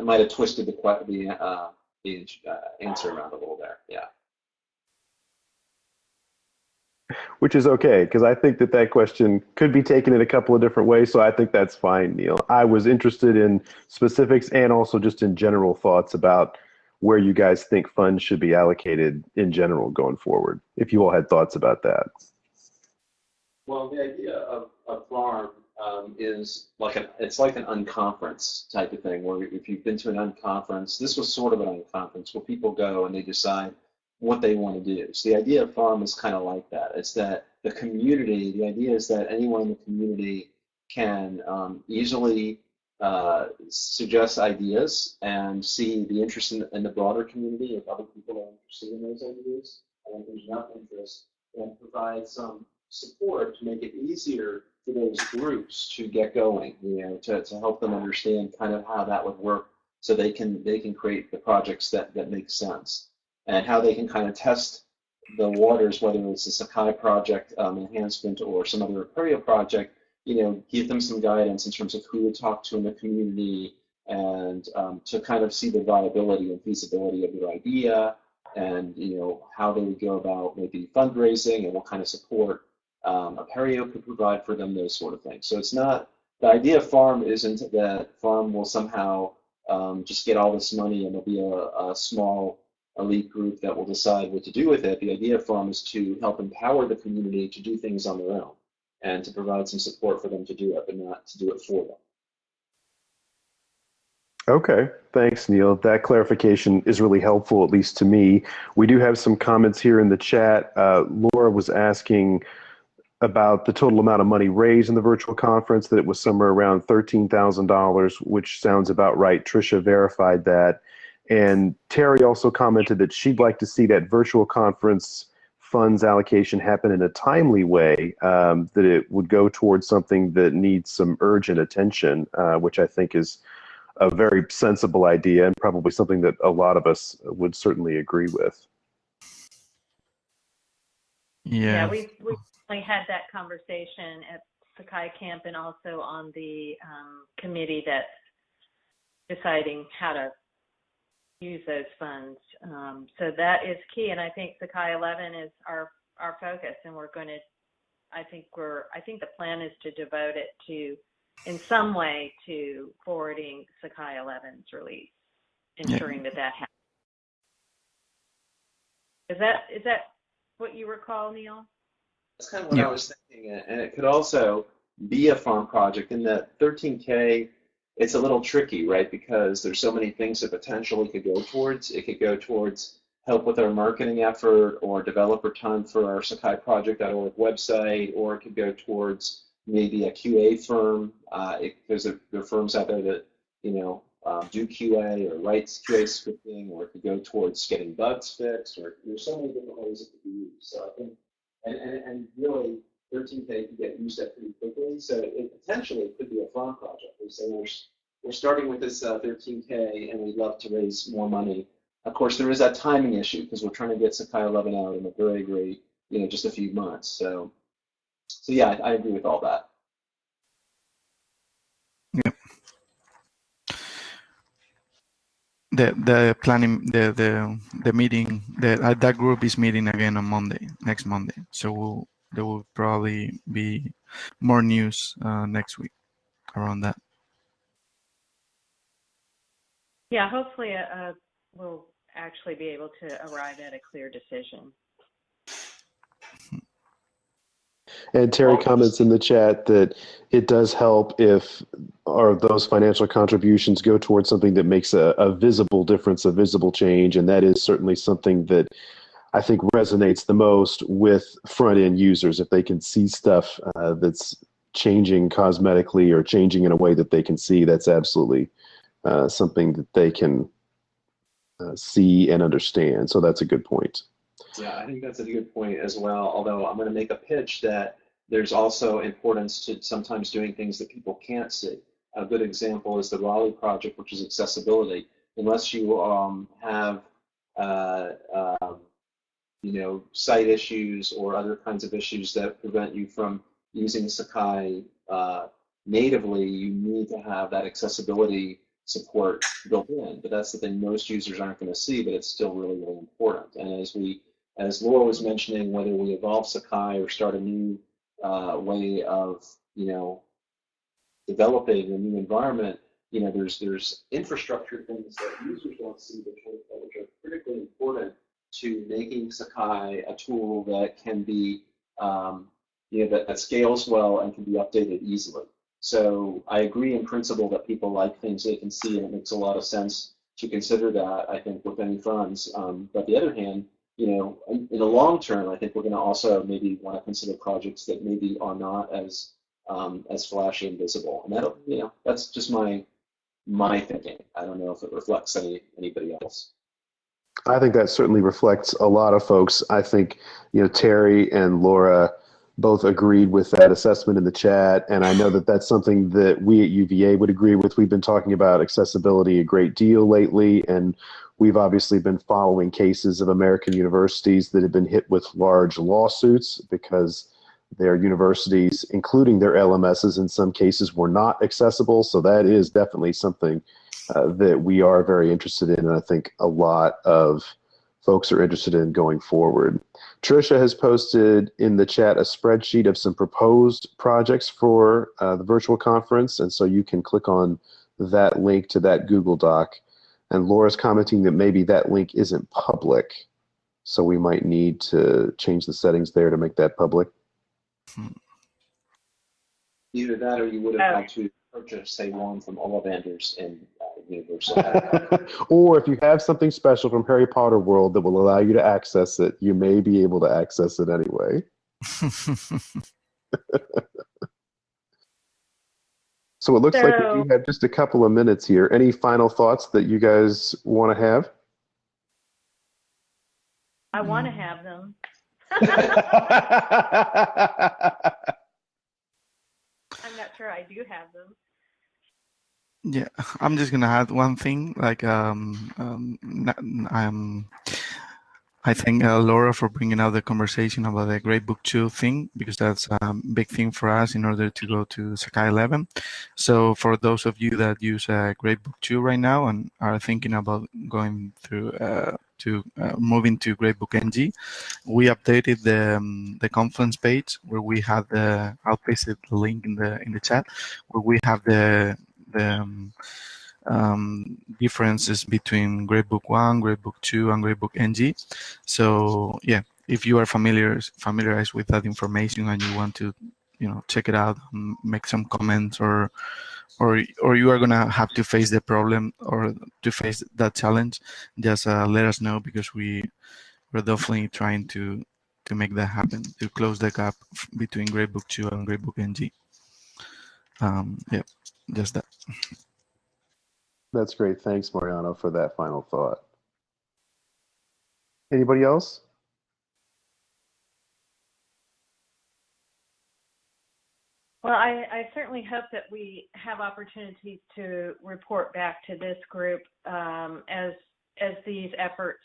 I might have twisted the the uh, the uh, answer around a little there. Yeah. Which is okay, because I think that that question could be taken in a couple of different ways. So I think that's fine, Neil. I was interested in specifics and also just in general thoughts about where you guys think funds should be allocated in general going forward. If you all had thoughts about that. Well, the idea of a farm um, is like an it's like an unconference type of thing, where if you've been to an unconference, this was sort of an unconference where people go and they decide what they want to do. So the idea of farm is kind of like that. It's that the community, the idea is that anyone in the community can um, easily uh, suggest ideas and see the interest in, in the broader community if other people are interested in those ideas. And if there's enough interest, then provide some support to make it easier for those groups to get going, you know, to, to help them understand kind of how that would work so they can they can create the projects that, that make sense. And how they can kind of test the waters, whether it's a Sakai project um, enhancement or some other Apereo project, you know, give them some guidance in terms of who to talk to in the community and um, to kind of see the viability and feasibility of their idea and, you know, how they would go about maybe fundraising and what kind of support um, Apereo could provide for them, those sort of things. So it's not, the idea of farm isn't that farm will somehow um, just get all this money and there'll be a, a small elite group that will decide what to do with it. The idea of farm is to help empower the community to do things on their own and to provide some support for them to do it, but not to do it for them. Okay, thanks, Neil. That clarification is really helpful, at least to me. We do have some comments here in the chat. Uh, Laura was asking about the total amount of money raised in the virtual conference, that it was somewhere around $13,000, which sounds about right. Trisha verified that. And Terry also commented that she'd like to see that virtual conference funds allocation happen in a timely way, um, that it would go towards something that needs some urgent attention, uh, which I think is a very sensible idea and probably something that a lot of us would certainly agree with. Yeah. Yeah, we we definitely had that conversation at Sakai Camp and also on the um, committee that's deciding how to use those funds. Um, so that is key, and I think Sakai 11 is our our focus, and we're going to. I think we're. I think the plan is to devote it to, in some way, to forwarding Sakai 11's release, ensuring that that happens. Is that is that what you recall, Neil? That's kind of what Yeah. I was thinking, and it could also be a farm project in that 13K. It's a little tricky, right? Because there's so many things that potentially could go towards. It could go towards help with our marketing effort or developer time for our sakaiproject.org website, or it could go towards maybe a QA firm. Uh, it, there's a, there are firms out there that you know um, do QA or writes QA scripting, or it could go towards getting bugs fixed, or there's so many different ways it could be used. So I think and, and, and really 13K could get used up pretty quickly. So it potentially could be a farm project. We say we're, we're starting with this uh, 13K and we'd love to raise more money. Of course, there is that timing issue because we're trying to get Sakai 11 out in a very, very, you know, just a few months. So, so yeah, I, I agree with all that. The the planning the the the meeting the uh, that group is meeting again on Monday next Monday. So we'll, there will probably be more news uh, next week around that. Yeah, hopefully uh, we'll actually be able to arrive at a clear decision. And Terry comments in the chat that it does help if or those financial contributions go towards something that makes a, a visible difference, a visible change, and that is certainly something that I think resonates the most with front end users. If they can see stuff uh, that's changing cosmetically or changing in a way that they can see, that's absolutely uh, something that they can uh, see and understand. So that's a good point. Yeah, I think that's a good point as well. Although I'm going to make a pitch that there's also importance to sometimes doing things that people can't see. A good example is the Raleigh project, which is accessibility. Unless you um, have, uh, um, you know, site issues or other kinds of issues that prevent you from using Sakai uh, natively, you need to have that accessibility support built in. But that's the thing most users aren't going to see, but it's still really, really important. And as we as Laura was mentioning, whether we evolve Sakai or start a new uh, way of, you know, developing a new environment, you know, there's there's infrastructure things that users don't see, which are, which are critically important to making Sakai a tool that can be, um, you know, that, that scales well and can be updated easily. So I agree in principle that people like things they can see, and it makes a lot of sense to consider that. I think with any funds, um, but the other hand, you know, in, the long term, I think we're going to also maybe want to consider projects that maybe are not as um, as flashy and visible. And that, you know, that's just my my thinking. I don't know if it reflects any anybody else. I think that certainly reflects a lot of folks. I think, you know, Terry and Laura both agreed with that assessment in the chat, and I know that that's something that we at UVA would agree with. We've been talking about accessibility a great deal lately, and we've obviously been following cases of American universities that have been hit with large lawsuits because their universities, including their LMSs, in some cases were not accessible. So that is definitely something uh, that we are very interested in, and I think a lot of folks are interested in going forward. Trisha has posted in the chat a spreadsheet of some proposed projects for uh, the virtual conference, and so you can click on that link to that Google Doc. And Laura's commenting that maybe that link isn't public, so we might need to change the settings there to make that public. Either that, or you would have Oh. had to purchase, say, one from all vendors and uh, universal. or if you have something special from Harry Potter World that will allow you to access it, you may be able to access it anyway. so it looks like we So- do have just a couple of minutes here. Any final thoughts that you guys want to have? I want to have them. Sure I do have them. Yeah, I'm just gonna add one thing. Like, um, um, um, I thank uh, Laura for bringing out the conversation about the Gradebook 2 thing because that's a big thing for us in order to go to Sakai 11. So for those of you that use uh, Gradebook 2 right now and are thinking about going through uh, to uh, moving to Gradebook NG, we updated the um, the Confluence page where we have the. I'll paste the link in the in the chat where we have the the um, um, differences between Gradebook 1, Gradebook 2, and Gradebook NG. So yeah, if you are familiar familiarized with that information and you want to, you know, check it out, make some comments, or or or you are gonna have to face the problem or to face that challenge, just uh, let us know because we we're definitely trying to to make that happen to close the gap between Gradebook 2 and Gradebook NG. Um, yeah, just that. That's great. Thanks, Mariano, for that final thought. Anybody else? Well, I, I certainly hope that we have opportunities to report back to this group um, as as these efforts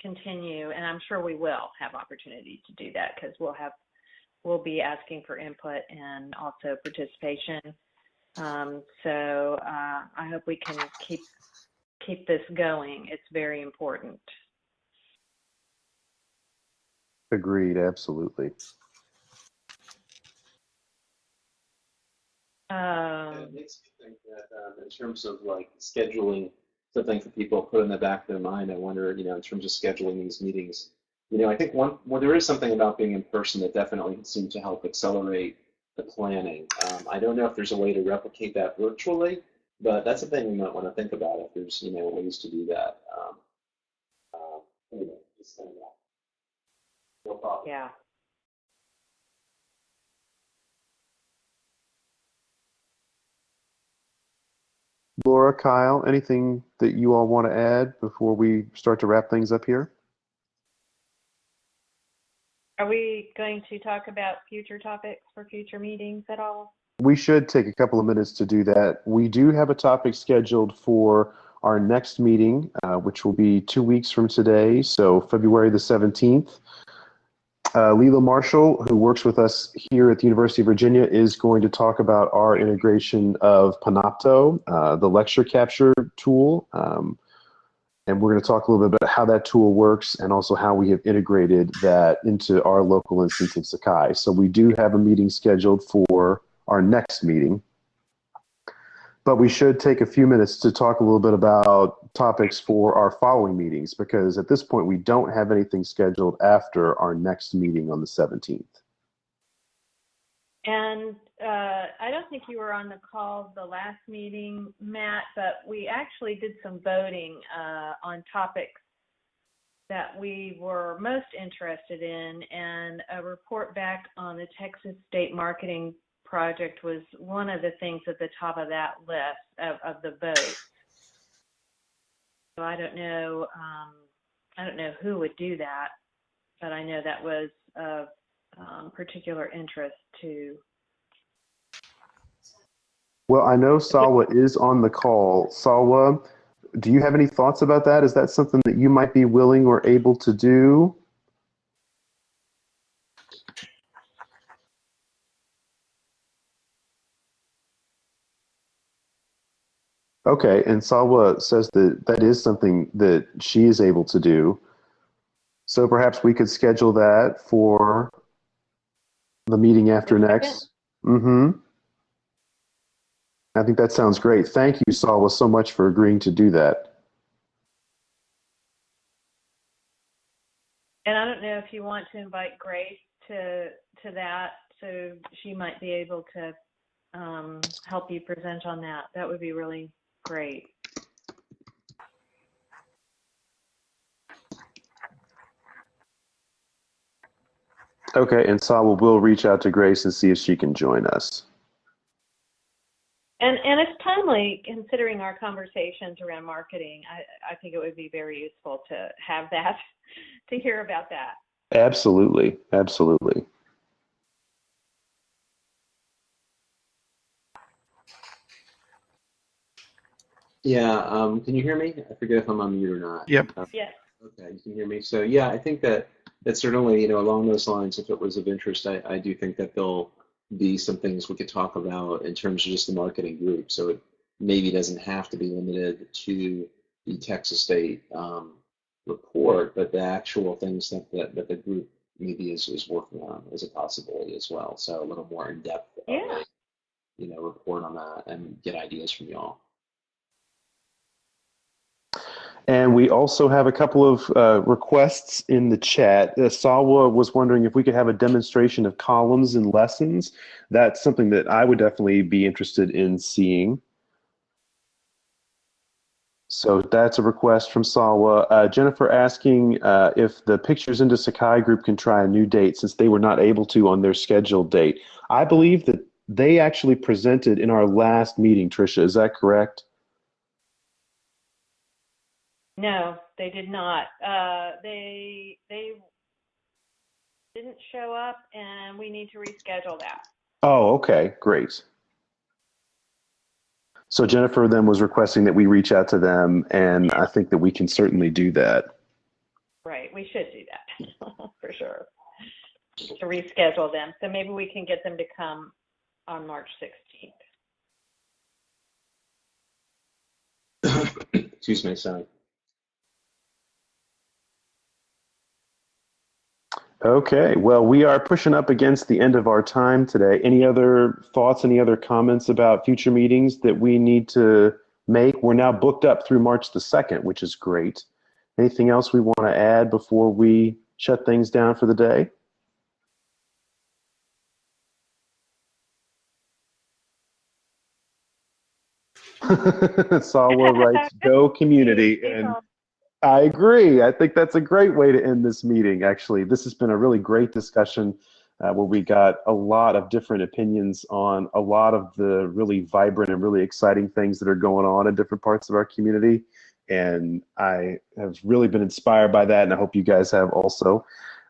continue, and I'm sure we will have opportunities to do that because we'll have we'll be asking for input and also participation. Um, so uh, I hope we can keep keep this going. It's very important. Agreed. Absolutely. Um, it makes me think that um, in terms of like scheduling something for people to put in the back of their mind, I wonder, you know, in terms of scheduling these meetings, you know, I think one, well, there is something about being in person that definitely seemed to help accelerate the planning. Um, I don't know if there's a way to replicate that virtually, but that's a thing we might want to think about if there's, you know, ways to do that. Um, uh, anyway, just saying that. No problem. yeah. Laura, Kyle, anything that you all want to add before we start to wrap things up here? Are we going to talk about future topics for future meetings at all? We should take a couple of minutes to do that. We do have a topic scheduled for our next meeting, uh, which will be two weeks from today, so February the 17th. Uh, Marshall, who works with us here at the University of Virginia, is going to talk about our integration of Panopto, uh, the lecture capture tool. Um, and we're going to talk a little bit about how that tool works and also how we have integrated that into our local instance of Sakai. So we do have a meeting scheduled for our next meeting. But we should take a few minutes to talk a little bit about topics for our following meetings because at this point we don't have anything scheduled after our next meeting on the 17th. And uh, I don't think you were on the call the last meeting, Matt, but we actually did some voting uh, on topics that we were most interested in, and a report back on the Texas State Marketing Project was one of the things at the top of that list of, of the vote. So I don't know, um, I don't know who would do that, but I know that was of um, particular interest to Well, I know Salwa is on the call. Salwa, do you have any thoughts about that? Is that something that you might be willing or able to do? Okay, and Salwa says that that is something that she is able to do. So perhaps we could schedule that for the meeting after next. Mm-hmm. I think that sounds great. Thank you, Salwa, so much for agreeing to do that. And I don't know if you want to invite Grace to to that, so she might be able to um, help you present on that. That would be really Great. Okay, and Salwa will reach out to Grace and see if she can join us. And and it's timely considering our conversations around marketing. I, I think it would be very useful to have that, to hear about that. Absolutely, absolutely. Yeah, um, can you hear me? I forget if I'm on mute or not. Yep. Uh, Yes. Okay, you can hear me. So yeah, I think that that certainly, you know, along those lines, if it was of interest, I, I do think that there'll be some things we could talk about in terms of just the marketing group. So it maybe doesn't have to be limited to the Texas State um, report, but the actual things that, that, that the group maybe is, is working on is a possibility as well. So a little more in depth, Yeah. a, you know, report on that and get ideas from y'all. And we also have a couple of uh, requests in the chat. Uh, Salwa was wondering if we could have a demonstration of columns and lessons. That's something that I would definitely be interested in seeing. So that's a request from Salwa. Uh, Jennifer asking uh, if the Pictures into Sakai group can try a new date since they were not able to on their scheduled date. I believe that they actually presented in our last meeting, Tricia. Is that correct? No, they did not. Uh, they they didn't show up, and we need to reschedule that. Oh, okay, great. So Jennifer then was requesting that we reach out to them, and I think that we can certainly do that. Right, we should do that for sure. To reschedule them, so maybe we can get them to come on March 16th. Excuse me, sorry. Okay, well, we are pushing up against the end of our time today. Any other thoughts, any other comments about future meetings that we need to make? We're now booked up through March the 2nd, which is great. Anything else we want to add before we shut things down for the day? Salwa writes, go community. And I agree. I think that's a great way to end this meeting, actually. This has been a really great discussion uh, where we got a lot of different opinions on a lot of the really vibrant and really exciting things that are going on in different parts of our community. And I have really been inspired by that, and I hope you guys have also.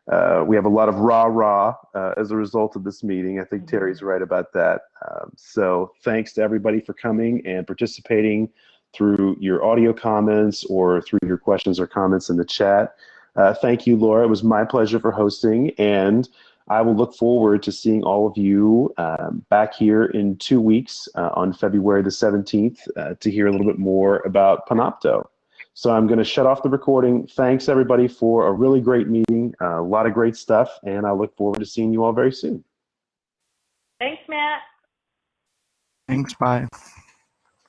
Uh, we have a lot of rah rah uh, as a result of this meeting. I think Terry's right about that. Um, so thanks to everybody for coming and participating through your audio comments or through your questions or comments in the chat. Uh, thank you, Laura. It was my pleasure for hosting, and I will look forward to seeing all of you um, back here in two weeks uh, on February the 17th uh, to hear a little bit more about Panopto. So I'm going to shut off the recording. Thanks, everybody, for a really great meeting, uh, a lot of great stuff, and I look forward to seeing you all very soon. Thanks, Matt. Thanks. Bye.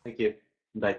Thank you. Bye.